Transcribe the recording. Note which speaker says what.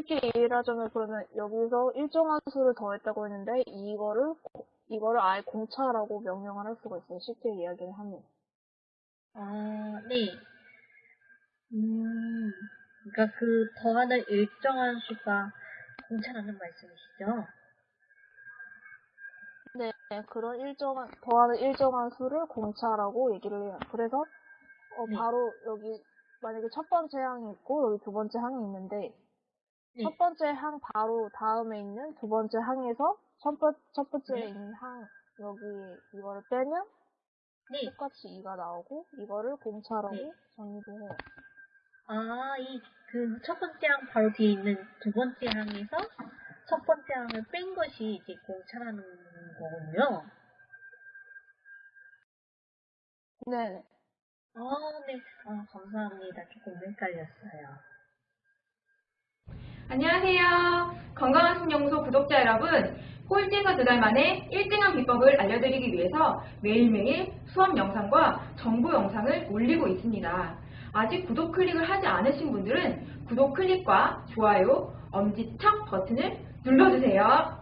Speaker 1: 쉽게 이해를 하자면 그러면 여기서 일정한 수를 더했다고 했는데 이거를 이거를 아예 공차라고 명령을 할 수가 있어요. 쉽게 이야기를 하면.
Speaker 2: 아, 네. 음, 그러니까 그 더하는 일정한 수가 공차라는 말씀이시죠?
Speaker 1: 네, 그런 일정한 더하는 일정한 수를 공차라고 얘기를 해요. 그래서 어,
Speaker 2: 네.
Speaker 1: 바로 여기 만약에 첫 번째 항이 있고 여기 두 번째 항이 있는데
Speaker 2: 네.
Speaker 1: 첫 번째 항 바로 다음에 있는 두 번째 항에서 첫, 번, 첫 번째에
Speaker 2: 네.
Speaker 1: 있는 항 여기 이거를 빼면
Speaker 2: 네.
Speaker 1: 똑같이 2가 나오고 이거를 공차라고
Speaker 2: 네.
Speaker 1: 정의를 해요.
Speaker 2: 아, 이 그 첫 번째 항 바로 뒤에 있는 두 번째 항에서 첫 번째 항을 뺀 것이 이제 공차라는 거군요.
Speaker 1: 네.
Speaker 2: 아, 네. 아, 감사합니다. 조금 헷갈렸어요.
Speaker 3: 안녕하세요. 건강한 신연구소 구독자 여러분. 꼴찌에서 두 달 만에 1등한 비법을 알려드리기 위해서 매일매일 수업 영상과 정보 영상을 올리고 있습니다. 아직 구독 클릭을 하지 않으신 분들은 구독 클릭과 좋아요, 엄지척 버튼을 눌러주세요.